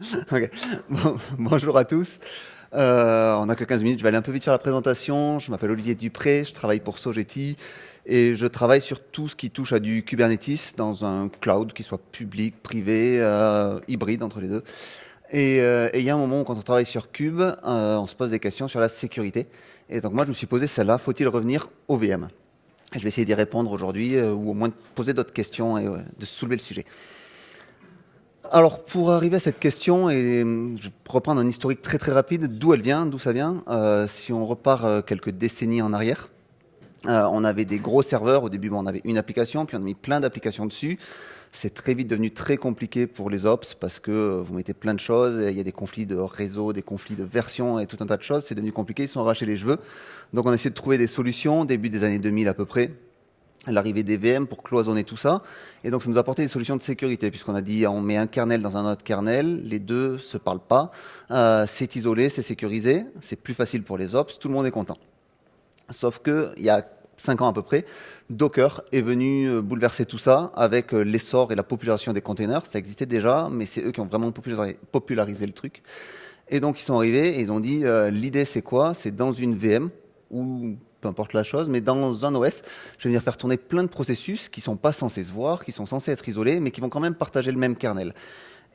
Ok. Bon- bonjour à tous. Euh, on n'a que 15 minutes, je vais aller un peu vite sur la présentation. Je m'appelle Olivier Dupré, je travaille pour Sogeti et je travaille sur tout ce qui touche à du Kubernetes dans un cloud qui soit public, privé, euh, hybride entre les deux. Et euh, et il y a un moment où quand on travaille sur euh, on se pose des questions sur la sécurité. Et donc moi je me suis posé celle-là, faut-il revenir au VM Je vais essayer d'y répondre aujourd'hui ou au moins de poser d'autres questions et de soulever le sujet. Alors, pour arriver à cette question, et hum, je vais reprendre un historique très très rapide, d'où elle vient, d'où ça vient. Euh, si on repart euh, quelques décennies en arrière, euh, on avait des gros serveurs. Au début, bon, on avait une application, puis on a mis plein d'applications dessus. C'est très vite devenu très compliqué pour les ops parce que vous mettez plein de choses. Il y a des conflits de réseau, des conflits de version et tout un tas de choses. C'est devenu compliqué. Ils sont arrachés les cheveux. Donc, on a essayé de trouver des solutions début des années 2000 à peu près l'arrivée des VM pour cloisonner tout ça. Et donc, ça nous a apporté des solutions de sécurité, puisqu'on a dit on met un kernel dans un autre kernel, les deux se parlent pas, euh, c'est isolé, c'est sécurisé, c'est plus facile pour les ops, tout le monde est content. Sauf que il y a cinq ans à peu près, Docker est venu euh, bouleverser tout ça avec euh, l'essor et la popularisation des containers. Ça existait déjà, mais c'est eux qui ont vraiment popularisé, le truc. Et donc ils sont arrivés et ils ont dit l'idée c'est quoi? C'est dans une VM ou peu importe la chose, mais dans un OS, je vais venir faire tourner plein de processus qui sont pas censés se voir, qui sont censés être isolés, mais qui vont quand même partager le même kernel.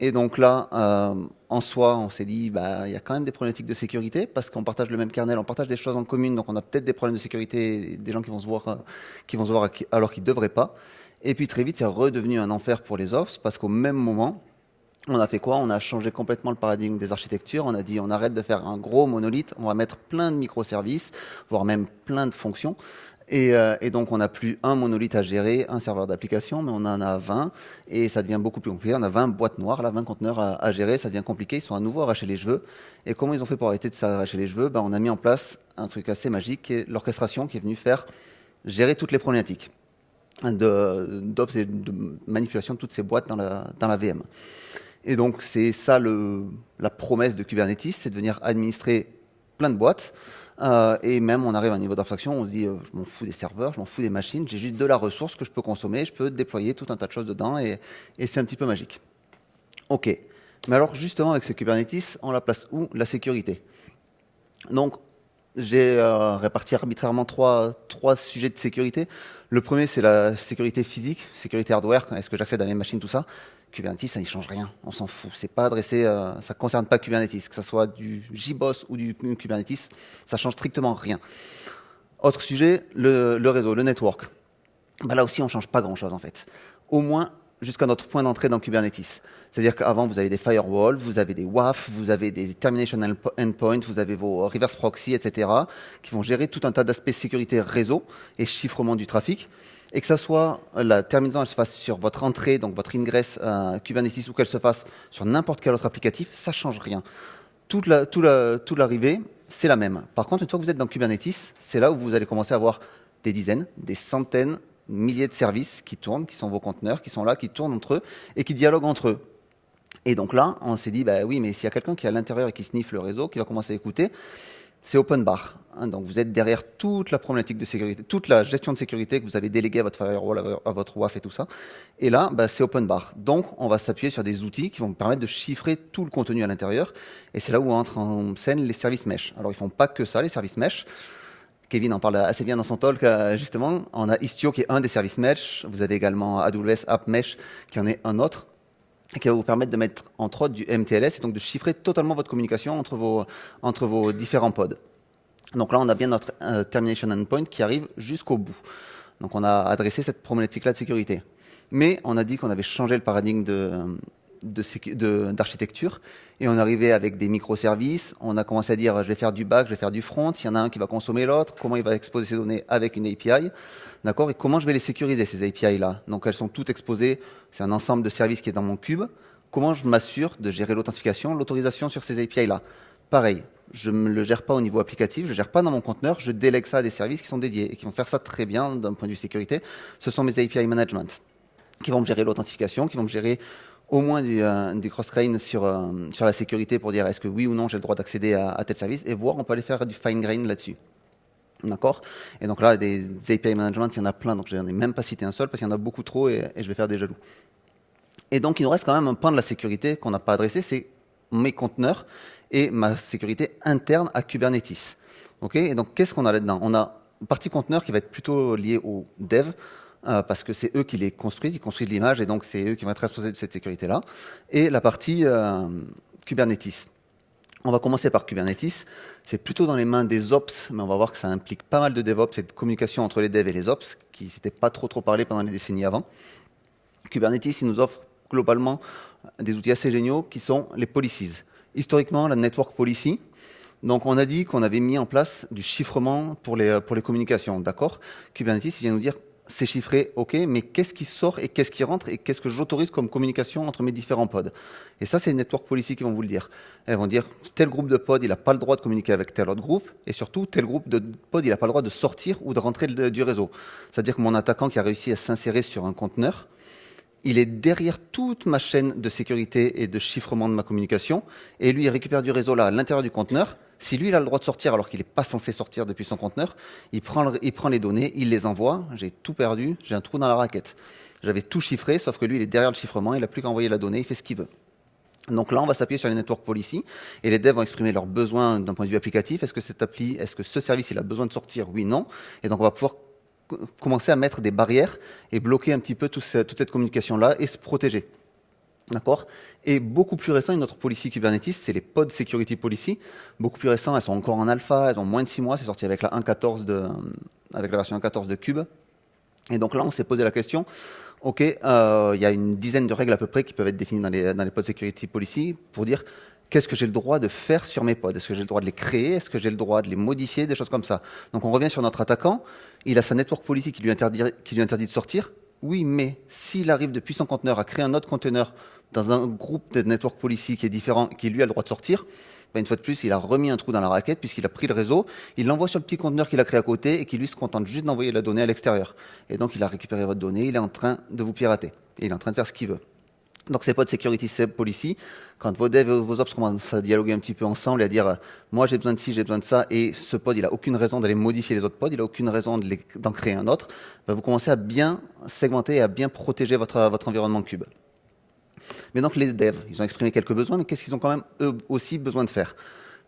Et donc là, euh, en soi, on s'est dit, bah, il y a quand même des problématiques de sécurité parce qu'on partage le même kernel, on partage des choses en commun, donc on a peut-être des problèmes de sécurité, des gens qui vont se voir, euh, qui vont se voir alors qu'ils devraient pas. Et puis très vite, c'est redevenu un enfer pour les ops parce qu'au même moment, on a fait quoi? On a changé complètement le paradigme des architectures. On a dit on arrête de faire un gros monolithe, on va mettre plein de microservices, voire même plein de fonctions. Et, euh, donc on n'a plus un monolithe à gérer, un serveur d'application, mais on en a 20 et ça devient beaucoup plus compliqué. On a 20 boîtes noires, là, 20 conteneurs à, gérer, ça devient compliqué. Ils sont à nouveau arrachés les cheveux. Et comment ils ont fait pour arrêter de s'arracher les cheveux? Ben, On a mis en place un truc assez magique qui est l'orchestration qui est venue faire gérer toutes les problématiques de, de manipulation de toutes ces boîtes dans la VM. Et donc, c'est ça le, la promesse de Kubernetes, c'est de venir administrer plein de boîtes. Euh, et même, on arrive à un niveau d'abstraction, on se dit, euh, je m'en fous des serveurs, je m'en fous des machines, j'ai juste de la ressource que je peux consommer, je peux déployer tout un tas de choses dedans, et, et c'est un petit peu magique. OK. Mais alors, justement, avec ce Kubernetes, on la place où? La sécurité. Donc, j'ai euh, réparti arbitrairement trois, trois sujets de sécurité. Le premier, c'est la sécurité physique, sécurité hardware, est-ce que j'accède à mes machines, tout ça. Kubernetes, ça n'y change rien, on s'en fout. C'est pas adressé, euh, ça concerne pas Kubernetes, que ce soit du JBoss ou du Kubernetes, ça change strictement rien. Autre sujet, le, réseau, le network. Bah là aussi, on change pas grand-chose en fait. Au moins jusqu'à notre point d'entrée dans Kubernetes. C'est-à-dire qu'avant, vous avez des firewalls, vous avez des WAF, vous avez des termination endpoints, vous avez vos reverse proxy, etc., qui vont gérer tout un tas d'aspects sécurité réseau et chiffrement du trafic et que ça soit la terminaison elle se fasse sur votre entrée, donc votre ingress à Kubernetes, ou qu'elle se fasse sur n'importe quel autre applicatif, ça change rien. Toute l'arrivée, c'est la même. Par contre, une fois que vous êtes dans Kubernetes, c'est là où vous allez commencer à avoir des dizaines, des centaines, milliers de services qui tournent, qui sont vos conteneurs, qui sont là, qui tournent entre eux et qui dialoguent entre eux. Et donc là, on s'est dit, bah oui, mais s'il y a quelqu'un qui est à l'intérieur et qui sniffe le réseau, qui va commencer à écouter, c'est open bar. Hein, donc vous êtes derrière toute la problématique de sécurité, toute la gestion de sécurité que vous avez déléguée à votre firewall, à votre WAF et tout ça. Et là, bah, c'est open bar. Donc on va s'appuyer sur des outils qui vont vous permettre de chiffrer tout le contenu à l'intérieur. Et c'est là où entrent en scène les services mesh. Alors ils font pas que ça, les services mesh. Kevin en parle assez bien dans son talk, euh, justement. On a Istio qui est un des services mesh. Vous avez également AWS App Mesh qui en est un autre qui va vous permettre de mettre entre autres du MTLS et donc de chiffrer totalement votre communication entre vos, entre vos différents pods. Donc là, on a bien notre euh, termination endpoint qui arrive jusqu'au bout. Donc on a adressé cette problématique-là de sécurité. Mais on a dit qu'on avait changé le paradigme de, d'architecture et on arrivait avec des microservices. On a commencé à dire je vais faire du back, je vais faire du front. Il y en a un qui va consommer l'autre. Comment il va exposer ses données avec une API, d'accord? Et comment je vais les sécuriser ces API là Donc elles sont toutes exposées. C'est un ensemble de services qui est dans mon cube. Comment je m'assure de gérer l'authentification, l'autorisation sur ces API là Pareil, je ne le gère pas au niveau applicatif, je ne gère pas dans mon conteneur, je délègue ça à des services qui sont dédiés et qui vont faire ça très bien d'un point de vue sécurité. Ce sont mes API management qui vont me gérer l'authentification, qui vont me gérer au moins du, euh, cross-grain sur, euh, sur la sécurité pour dire est-ce que oui ou non j'ai le droit d'accéder à, tel service et voir, on peut aller faire du fine-grain là-dessus. D'accord? Et donc là, des, des, API management, il y en a plein, donc je n'en ai même pas cité un seul parce qu'il y en a beaucoup trop et, et, je vais faire des jaloux. Et donc il nous reste quand même un point de la sécurité qu'on n'a pas adressé, c'est mes conteneurs et ma sécurité interne à Kubernetes. Ok et donc, qu'est-ce qu'on a là-dedans? On a une partie conteneur qui va être plutôt liée au dev, euh, parce que c'est eux qui les construisent, ils construisent l'image, et donc c'est eux qui vont être responsables de cette sécurité-là. Et la partie euh, Kubernetes. On va commencer par Kubernetes. C'est plutôt dans les mains des ops, mais on va voir que ça implique pas mal de DevOps et de communication entre les devs et les ops, qui s'était pas trop trop parlé pendant les décennies avant. Kubernetes, il nous offre globalement des outils assez géniaux qui sont les policies. Historiquement, la network policy. Donc, on a dit qu'on avait mis en place du chiffrement pour les, pour les communications, d'accord? Kubernetes, vient nous dire c'est chiffré, ok, mais qu'est-ce qui sort et qu'est-ce qui rentre et qu'est-ce que j'autorise comme communication entre mes différents pods? Et ça, c'est les network policy qui vont vous le dire. Elles vont dire tel groupe de pods, il n'a pas le droit de communiquer avec tel autre groupe, et surtout tel groupe de pods, il n'a pas le droit de sortir ou de rentrer du réseau. C'est-à-dire que mon attaquant qui a réussi à s'insérer sur un conteneur, il est derrière toute ma chaîne de sécurité et de chiffrement de ma communication, et lui, il récupère du réseau là à l'intérieur du conteneur, si lui, il a le droit de sortir alors qu'il n'est pas censé sortir depuis son conteneur, il prend, il prend les données, il les envoie, j'ai tout perdu, j'ai un trou dans la raquette. J'avais tout chiffré, sauf que lui, il est derrière le chiffrement, il n'a plus qu'à envoyer la donnée, il fait ce qu'il veut. Donc là, on va s'appuyer sur les network policy et les devs vont exprimer leurs besoins d'un point de vue applicatif. Est-ce que cette appli, est-ce que ce service, il a besoin de sortir? Oui, non. Et donc, on va pouvoir commencer à mettre des barrières et bloquer un petit peu toute cette communication-là et se protéger. D'accord? Et beaucoup plus récent, une autre policy Kubernetes, c'est les Pod Security Policy. Beaucoup plus récents, elles sont encore en alpha, elles ont moins de 6 mois, c'est sorti avec la 1.14 de, avec la version 1.14 de Cube. Et donc là, on s'est posé la question, ok, euh, il y a une dizaine de règles à peu près qui peuvent être définies dans les, dans les Pod Security Policy pour dire qu'est-ce que j'ai le droit de faire sur mes pods? Est-ce que j'ai le droit de les créer? Est-ce que j'ai le droit de les modifier? Des choses comme ça. Donc on revient sur notre attaquant, il a sa network policy qui lui interdit, de sortir. Oui, mais s'il arrive depuis son conteneur à créer un autre conteneur dans un groupe de network policy qui est différent, qui lui a le droit de sortir, ben une fois de plus, il a remis un trou dans la raquette puisqu'il a pris le réseau, il l'envoie sur le petit conteneur qu'il a créé à côté et qui lui se contente juste d'envoyer la donnée à l'extérieur. Et donc, il a récupéré votre donnée, il est en train de vous pirater. Et il est en train de faire ce qu'il veut. Donc, c'est pas de security policy. Quand vos devs et vos ops commencent à dialoguer un petit peu ensemble et à dire, moi, j'ai besoin de ci, j'ai besoin de ça, et ce pod, il a aucune raison d'aller modifier les autres pods, il a aucune raison d'en créer un autre, ben, vous commencez à bien segmenter et à bien protéger votre, votre environnement cube. Mais donc les devs, ils ont exprimé quelques besoins, mais qu'est-ce qu'ils ont quand même eux aussi besoin de faire?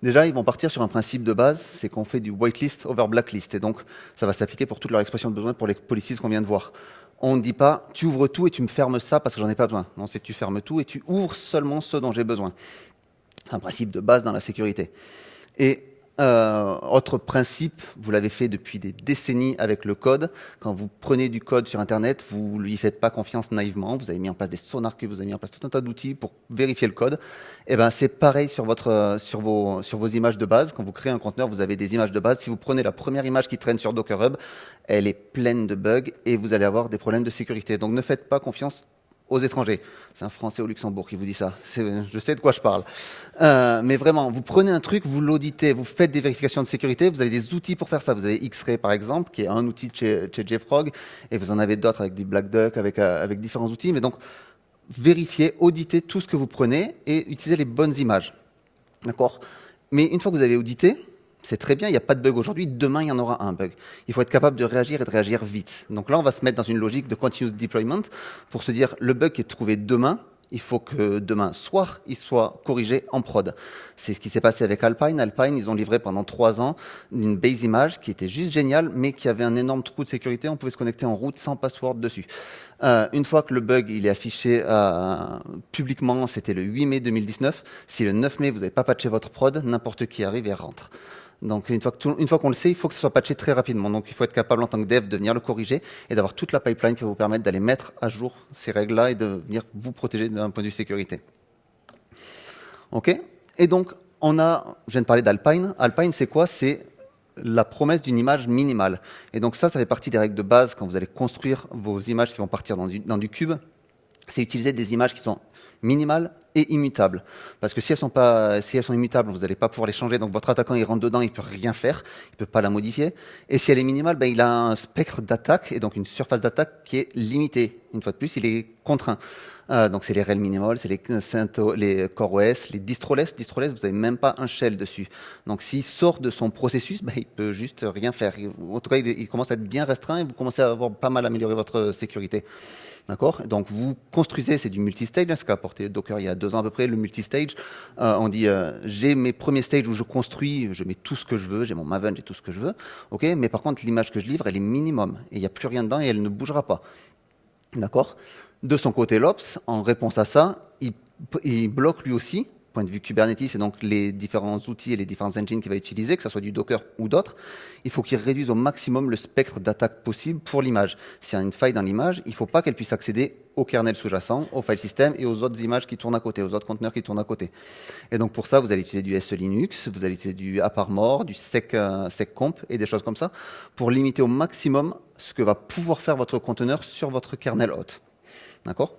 Déjà, ils vont partir sur un principe de base, c'est qu'on fait du whitelist over blacklist, et donc ça va s'appliquer pour toute leur expression de besoin pour les policies qu'on vient de voir. On ne dit pas, tu ouvres tout et tu me fermes ça parce que j'en ai pas besoin. Non, c'est tu fermes tout et tu ouvres seulement ce dont j'ai besoin. Un principe de base dans la sécurité. Et euh, autre principe, vous l'avez fait depuis des décennies avec le code. Quand vous prenez du code sur Internet, vous lui faites pas confiance naïvement. Vous avez mis en place des sonars que vous avez mis en place tout un tas d'outils pour vérifier le code. Et eh ben c'est pareil sur votre sur vos sur vos images de base. Quand vous créez un conteneur, vous avez des images de base. Si vous prenez la première image qui traîne sur Docker Hub, elle est pleine de bugs et vous allez avoir des problèmes de sécurité. Donc ne faites pas confiance aux étrangers. C'est un Français au Luxembourg qui vous dit ça. Je sais de quoi je parle. Euh, mais vraiment, vous prenez un truc, vous l'auditez, vous faites des vérifications de sécurité, vous avez des outils pour faire ça. Vous avez X-Ray par exemple, qui est un outil chez, chez JFrog, et vous en avez d'autres avec du Black Duck, avec, euh, avec différents outils. Mais donc, vérifiez, auditez tout ce que vous prenez et utilisez les bonnes images. D'accord? Mais une fois que vous avez audité, c'est très bien, il n'y a pas de bug aujourd'hui, demain il y en aura un bug. Il faut être capable de réagir et de réagir vite. Donc là, on va se mettre dans une logique de continuous deployment pour se dire, le bug qui est trouvé demain, il faut que demain soir, il soit corrigé en prod. C'est ce qui s'est passé avec Alpine. Alpine, ils ont livré pendant trois ans une base image qui était juste géniale, mais qui avait un énorme trou de sécurité. On pouvait se connecter en route sans password dessus. Euh, une fois que le bug il est affiché euh, publiquement, c'était le 8 mai 2019. Si le 9 mai vous n'avez pas patché votre prod, n'importe qui arrive et rentre. Donc une fois qu'on le sait, il faut que ce soit patché très rapidement. Donc il faut être capable en tant que dev de venir le corriger et d'avoir toute la pipeline qui va vous permettre d'aller mettre à jour ces règles-là et de venir vous protéger d'un point de vue sécurité. Ok? Et donc on a, je viens de parler d'Alpine. Alpine, c'est quoi? C'est la promesse d'une image minimale. Et donc ça, ça fait partie des règles de base quand vous allez construire vos images qui vont partir dans du, dans du cube. C'est utiliser des images qui sont minimales et immutables. Parce que si elles sont pas, si elles sont immutables, vous n'allez pas pouvoir les changer. Donc votre attaquant, il rentre dedans, il peut rien faire, il peut pas la modifier. Et si elle est minimale, ben, il a un spectre d'attaque et donc une surface d'attaque qui est limitée. Une fois de plus, il est contraint. Euh, donc c'est les rel minimal, c'est les, les CoreOS, les distroless. Distroless, vous n'avez même pas un shell dessus. Donc s'il sort de son processus, ben, il peut juste rien faire. En tout cas, il, il commence à être bien restreint et vous commencez à avoir pas mal amélioré votre sécurité. D'accord? Donc vous construisez, c'est du multistage, ce qu'a apporté Docker il y a deux ans à peu près, le multistage. Euh, on dit, euh, j'ai mes premiers stages où je construis, je mets tout ce que je veux, j'ai mon Maven, j'ai tout ce que je veux. ok? Mais par contre, l'image que je livre, elle est minimum. Et il n'y a plus rien dedans et elle ne bougera pas. D'accord? De son côté, l'Ops, en réponse à ça, il, il bloque lui aussi point de vue Kubernetes et donc les différents outils et les différents engines qu'il va utiliser, que ce soit du Docker ou d'autres, il faut qu'il réduise au maximum le spectre d'attaque possible pour l'image. S'il y a une faille dans l'image, il ne faut pas qu'elle puisse accéder au kernel sous-jacent, au file system et aux autres images qui tournent à côté, aux autres conteneurs qui tournent à côté. Et donc pour ça, vous allez utiliser du SE Linux, vous allez utiliser du AppArmor, du sec, euh, seccomp et des choses comme ça pour limiter au maximum ce que va pouvoir faire votre conteneur sur votre kernel hôte. D'accord?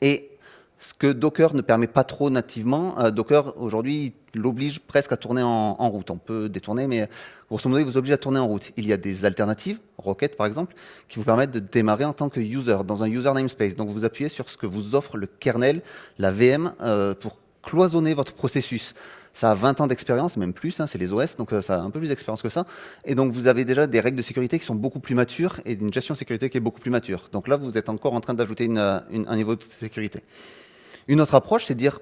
Et ce que Docker ne permet pas trop nativement. Euh, Docker, aujourd'hui, l'oblige presque à tourner en, route. On peut détourner, mais grosso modo, il vous oblige à tourner en route. Il y a des alternatives, Rocket par exemple, qui vous permettent de démarrer en tant que user, dans un user namespace. Donc vous appuyez sur ce que vous offre le kernel, la VM, euh, pour cloisonner votre processus. Ça a 20 ans d'expérience, même plus, hein, c'est les OS, donc euh, ça a un peu plus d'expérience que ça. Et donc vous avez déjà des règles de sécurité qui sont beaucoup plus matures et une gestion de sécurité qui est beaucoup plus mature. Donc là, vous êtes encore en train d'ajouter un niveau de sécurité. Une autre approche, c'est de dire,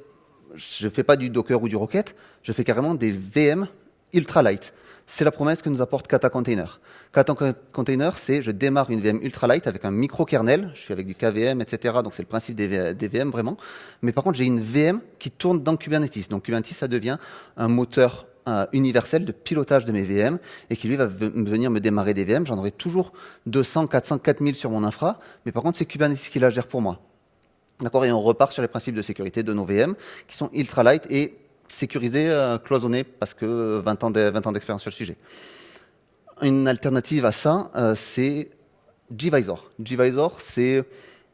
je ne fais pas du Docker ou du Rocket, je fais carrément des VM ultra light. C'est la promesse que nous apporte Kata Container. Kata Container, c'est je démarre une VM ultra light avec un micro-kernel, je suis avec du KVM, etc. Donc c'est le principe des, VM vraiment. Mais par contre, j'ai une VM qui tourne dans Kubernetes. Donc Kubernetes, ça devient un moteur euh, universel de pilotage de mes VM et qui lui va venir me démarrer des VM. J'en aurai toujours 200, 400, 4000 sur mon infra. Mais par contre, c'est Kubernetes qui la gère pour moi. D'accord Et on repart sur les principes de sécurité de nos VM qui sont ultra light et sécurisés, euh, cloisonnés, parce que 20 ans d'expérience sur le sujet. Une alternative à ça, euh, c'est Gvisor. Gvisor, c'est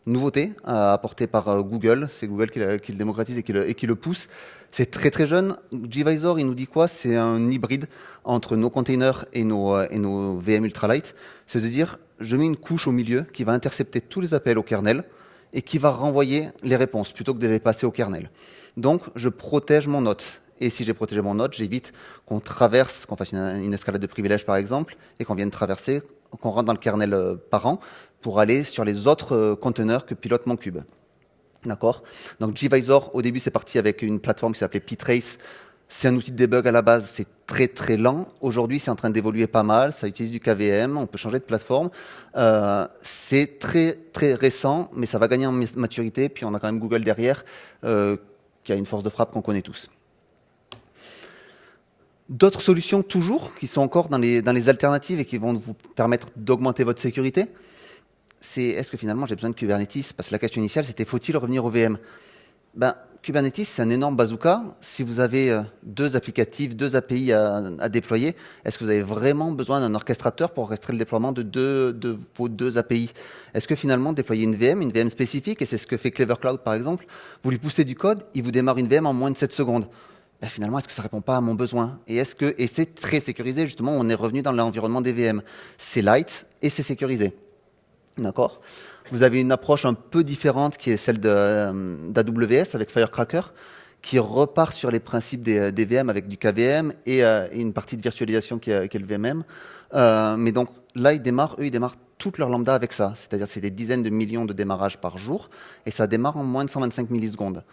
nouveauté euh, apportée par Google. C'est Google qui, le démocratise et qui le, pousse. C'est très très jeune. Gvisor, il nous dit quoi? C'est un hybride entre nos containers et nos, et nos VM ultralight. C'est de dire, je mets une couche au milieu qui va intercepter tous les appels au kernel, et qui va renvoyer les réponses plutôt que de les passer au kernel. Donc, je protège mon note. Et si j'ai protégé mon note, j'évite qu'on traverse, qu'on fasse une, escalade de privilèges par exemple, et qu'on vienne traverser, qu'on rentre dans le kernel euh, parent pour aller sur les autres euh, conteneurs que pilote mon cube. D'accord? Donc Gvisor, au début, c'est parti avec une plateforme qui s'appelait Ptrace, c'est un outil de debug à la base, c'est très très lent. Aujourd'hui, c'est en train d'évoluer pas mal. Ça utilise du KVM, on peut changer de plateforme. Euh, c'est très très récent, mais ça va gagner en maturité. Puis on a quand même Google derrière, euh, qui a une force de frappe qu'on connaît tous. D'autres solutions toujours, qui sont encore dans les, alternatives et qui vont vous permettre d'augmenter votre sécurité, c'est est-ce que finalement j'ai besoin de Kubernetes? Parce que la question initiale, c'était faut-il revenir au VM ben, Kubernetes, c'est un énorme bazooka. Si vous avez euh, deux applicatifs, deux API à, déployer, est-ce que vous avez vraiment besoin d'un orchestrateur pour orchestrer le déploiement de, deux, de vos deux API Est-ce que finalement, déployer une VM, une VM spécifique, et c'est ce que fait Clever Cloud par exemple, vous lui poussez du code, il vous démarre une VM en moins de 7 secondes ben, finalement, est-ce que ça répond pas à mon besoin? Et est-ce et c'est très sécurisé justement On est revenu dans l'environnement des VM. C'est light et c'est sécurisé. D'accord? Vous avez une approche un peu différente qui est celle euh, d'AWS avec Firecracker, qui repart sur les principes des, des VM avec du KVM et, euh, une partie de virtualisation qui est, qui le VMM. Euh, mais donc là, ils démarrent, eux, ils démarrent toute leur lambda avec ça. C'est-à-dire c'est des dizaines de millions de démarrages par jour et ça démarre en moins de 125 millisecondes.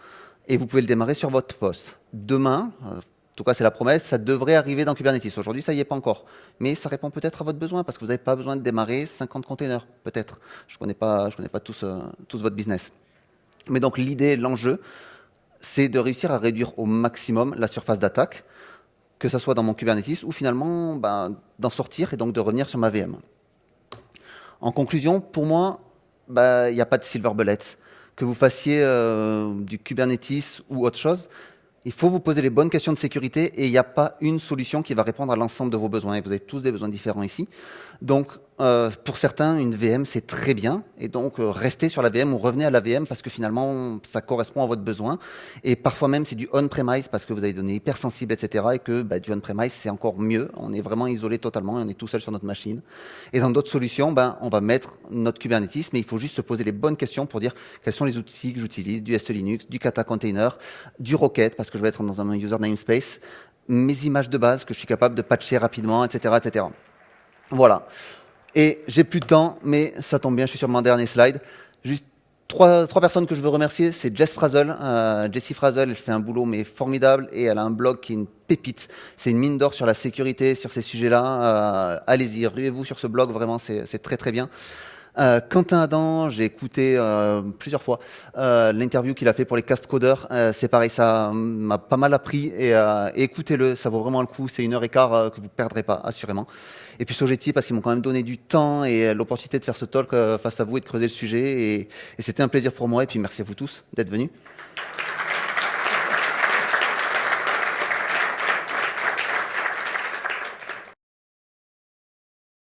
Et vous pouvez le démarrer sur votre poste. Demain, euh, tout cas c'est la promesse, ça devrait arriver dans Kubernetes. Aujourd'hui, ça y est pas encore. Mais ça répond peut-être à votre besoin, parce que vous n'avez pas besoin de démarrer 50 containers, peut-être. Je ne connais pas, je connais pas tous, euh, tous votre business. Mais donc l'idée, l'enjeu, c'est de réussir à réduire au maximum la surface d'attaque, que ce soit dans mon Kubernetes ou finalement ben, d'en sortir et donc de revenir sur ma VM. En conclusion, pour moi, ben, il n'y a pas de silver bullet. Que vous fassiez euh, du Kubernetes ou autre chose, il faut vous poser les bonnes questions de sécurité et il n'y a pas une solution qui va répondre à l'ensemble de vos besoins. Et vous avez tous des besoins différents ici. Donc, euh, pour certains, une VM, c'est très bien. Et donc, euh, restez sur la VM ou revenez à la VM parce que finalement, ça correspond à votre besoin. Et parfois même, c'est du on-premise parce que vous avez des données hypersensibles, etc. Et que bah, du on-premise, c'est encore mieux. On est vraiment isolé totalement et on est tout seul sur notre machine. Et dans d'autres solutions, ben, on va mettre notre Kubernetes, mais il faut juste se poser les bonnes questions pour dire quels sont les outils que j'utilise, du SE Linux, du Kata Container, du Rocket, parce que je vais être dans un user namespace, mes images de base que je suis capable de patcher rapidement, etc. etc. Voilà. Et j'ai plus de temps, mais ça tombe bien, je suis sur mon dernier slide. Juste trois, trois personnes que je veux remercier, c'est Jess Frazel. Euh, Jessie Frazel, elle fait un boulot mais formidable et elle a un blog qui est une pépite. C'est une mine d'or sur la sécurité, sur ces sujets-là. Euh, Allez-y, ruez-vous sur ce blog, vraiment, c'est très très bien. Euh, Quentin Adam, j'ai écouté euh, plusieurs fois euh, l'interview qu'il a fait pour les cast coders. Euh, c'est pareil, ça m'a pas mal appris et, écoutez-le, ça vaut vraiment le coup. C'est une heure et quart que vous perdrez pas, assurément. Et puis Sogeti parce qu'ils m'ont quand même donné du temps et l'opportunité de faire ce talk face à vous et de creuser le sujet. Et, et c'était un plaisir pour moi. Et puis merci à vous tous d'être venus.